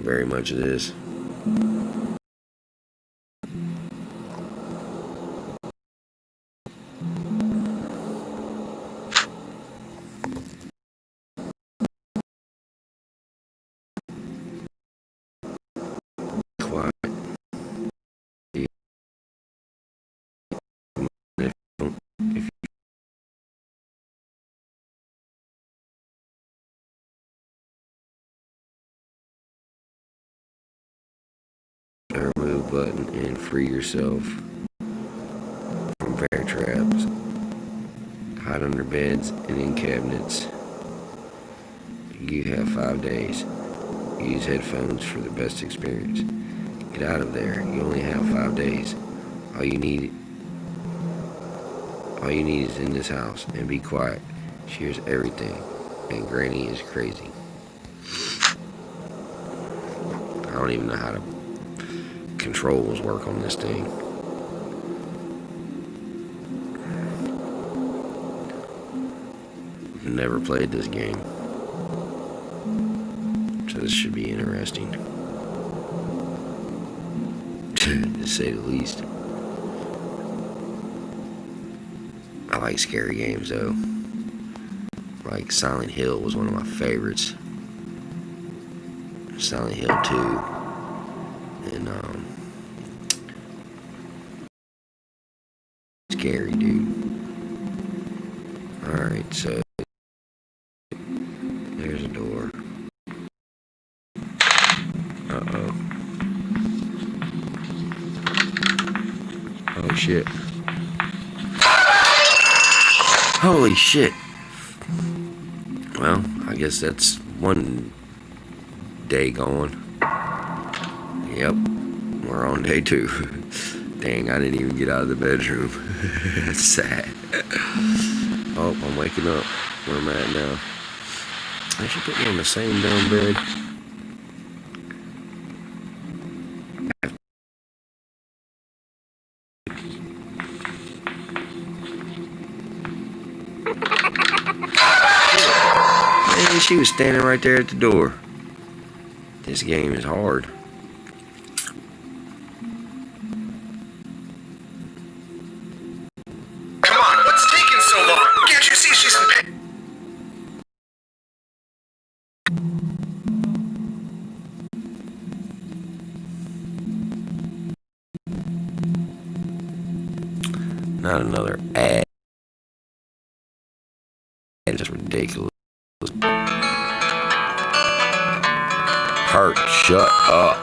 very much of this. Button and free yourself from bear traps. Hide under beds and in cabinets. You have five days. Use headphones for the best experience. Get out of there. You only have five days. All you need all you need is in this house and be quiet. She hears everything. And Granny is crazy. I don't even know how to controls work on this thing. Never played this game. So this should be interesting. to say the least. I like scary games though. Like Silent Hill was one of my favorites. Silent Hill 2. And um scary dude. Alright, so there's a door. Uh-oh. Oh shit. Holy shit. Well, I guess that's one day gone. Yep, we're on day two. Dang, I didn't even get out of the bedroom. Sad. Oh, I'm waking up. Where am I at now? They should put me on the same dumb bed. Man, she was standing right there at the door. This game is hard. Not another ad. It's just ridiculous. Hurt, shut up.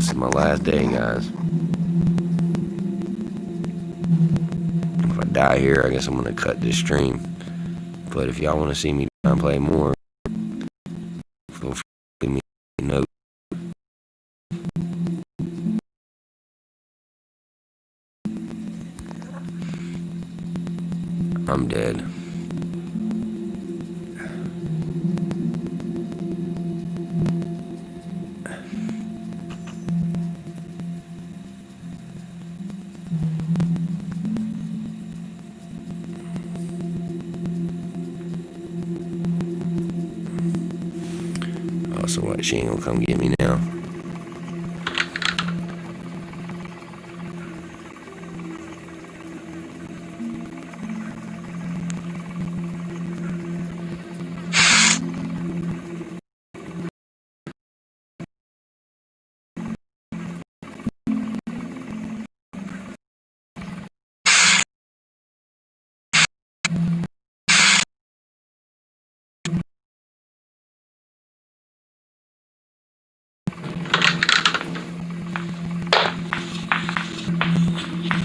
This is my last day, guys. If I die here, I guess I'm gonna cut this stream. But if y'all want to see me play more, feel free to leave me a note. I'm dead. So what, she ain't gonna come get me now.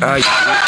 Ai.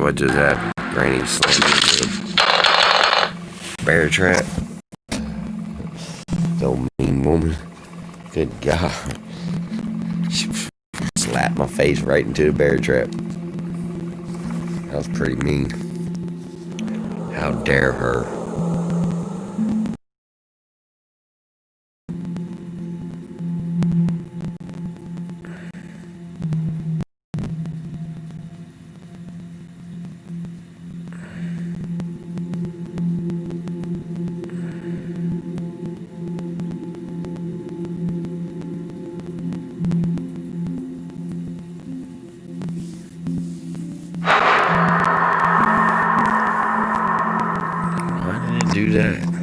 What just happened? Granny into bear trap. Old mean woman. Good God. She slapped my face right into a bear trap. That was pretty mean. How dare her? Why